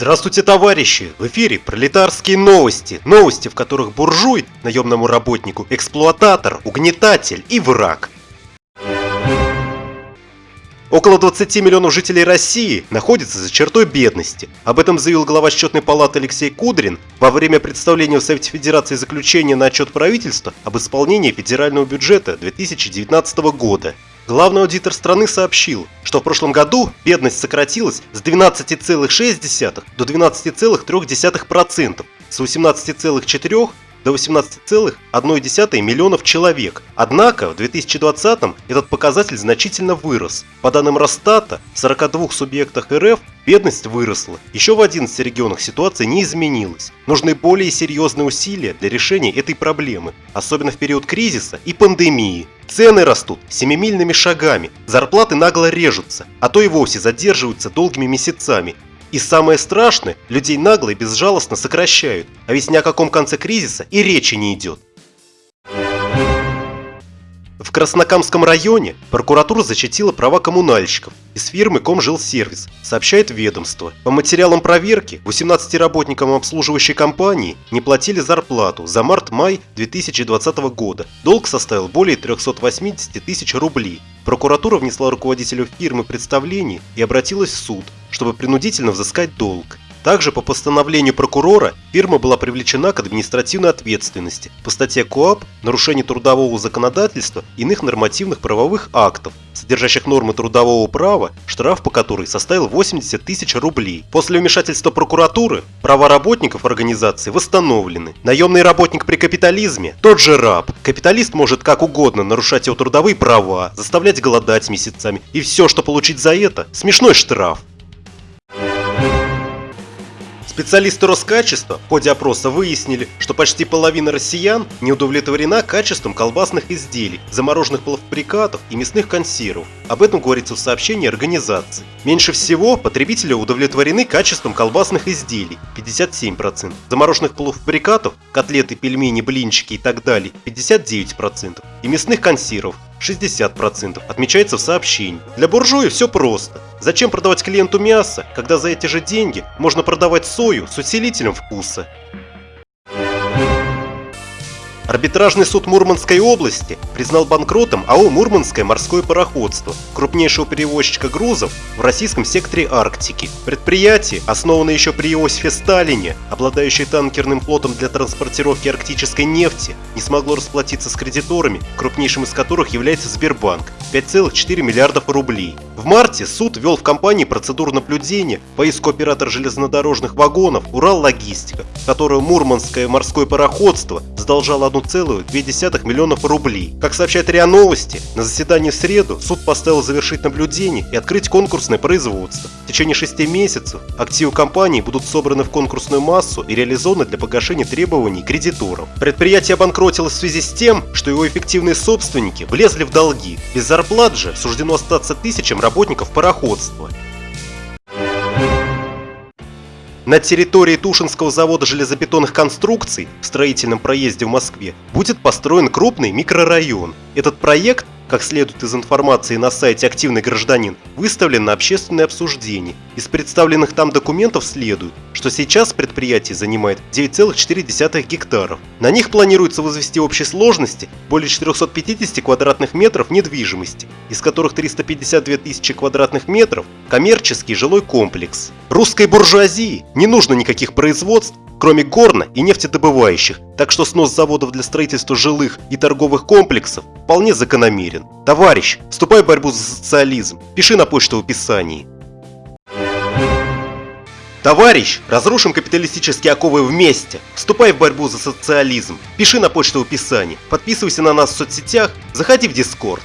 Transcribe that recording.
Здравствуйте, товарищи! В эфире пролетарские новости. Новости, в которых буржуй, наемному работнику, эксплуататор, угнетатель и враг. Около 20 миллионов жителей России находятся за чертой бедности. Об этом заявил глава счетной палаты Алексей Кудрин во время представления в Совете Федерации заключения на отчет правительства об исполнении федерального бюджета 2019 года. Главный аудитор страны сообщил, что в прошлом году бедность сократилась с 12,6 до 12,3%, с 18,4 до 18,1 миллионов человек. Однако в 2020 этот показатель значительно вырос. По данным Росстата, в 42 субъектах РФ бедность выросла. Еще в 11 регионах ситуация не изменилась. Нужны более серьезные усилия для решения этой проблемы, особенно в период кризиса и пандемии. Цены растут семимильными шагами, зарплаты нагло режутся, а то и вовсе задерживаются долгими месяцами. И самое страшное, людей нагло и безжалостно сокращают, а ведь ни о каком конце кризиса и речи не идет. В Краснокамском районе прокуратура защитила права коммунальщиков из фирмы Комжилсервис, сообщает ведомство. По материалам проверки 18 работникам обслуживающей компании не платили зарплату за март-май 2020 года. Долг составил более 380 тысяч рублей. Прокуратура внесла руководителю фирмы представление и обратилась в суд, чтобы принудительно взыскать долг. Также по постановлению прокурора фирма была привлечена к административной ответственности по статье КОАП «Нарушение трудового законодательства и иных нормативных правовых актов», содержащих нормы трудового права, штраф по которой составил 80 тысяч рублей. После вмешательства прокуратуры права работников организации восстановлены. Наемный работник при капитализме – тот же раб. Капиталист может как угодно нарушать его трудовые права, заставлять голодать месяцами. И все, что получить за это – смешной штраф. Специалисты Роскачества в ходе опроса выяснили, что почти половина россиян не удовлетворена качеством колбасных изделий, замороженных полуфабрикатов и мясных консервов. Об этом говорится в сообщении организации. Меньше всего потребители удовлетворены качеством колбасных изделий – 57%, замороженных полуфабрикатов, котлеты, пельмени, блинчики и так далее – 59%, и мясных консервов 60%, отмечается в сообщении. Для буржуя все просто. Зачем продавать клиенту мясо, когда за эти же деньги можно продавать сою с усилителем вкуса? Арбитражный суд Мурманской области признал банкротом АО «Мурманское морское пароходство», крупнейшего перевозчика грузов в российском секторе Арктики. Предприятие, основанное еще при Иосифе Сталине, обладающее танкерным флотом для транспортировки арктической нефти, не смогло расплатиться с кредиторами, крупнейшим из которых является Сбербанк – 5,4 миллиардов рублей. В марте суд ввел в компании процедуру наблюдения по иску оператора железнодорожных вагонов «Урал-Логистика», которую Мурманское морское пароходство задолжало одну 1,2 миллионов рублей. Как сообщает РИА Новости, на заседании в среду суд поставил завершить наблюдение и открыть конкурсное производство. В течение 6 месяцев активы компании будут собраны в конкурсную массу и реализованы для погашения требований кредиторов. Предприятие обанкротилось в связи с тем, что его эффективные собственники влезли в долги. Без зарплат же суждено остаться тысячам работников пароходства. На территории Тушинского завода железобетонных конструкций в строительном проезде в Москве будет построен крупный микрорайон. Этот проект как следует из информации на сайте «Активный гражданин», выставлен на общественное обсуждение. Из представленных там документов следует, что сейчас предприятие занимает 9,4 гектаров. На них планируется возвести общей сложности более 450 квадратных метров недвижимости, из которых 352 тысячи квадратных метров – коммерческий жилой комплекс. Русской буржуазии не нужно никаких производств, кроме горно- и нефтедобывающих, так что снос заводов для строительства жилых и торговых комплексов вполне закономерен. Товарищ, вступай в борьбу за социализм, пиши на почту в описании. Товарищ, разрушим капиталистические оковы вместе. Вступай в борьбу за социализм. Пиши на почту в описании. Подписывайся на нас в соцсетях. Заходи в Дискорд.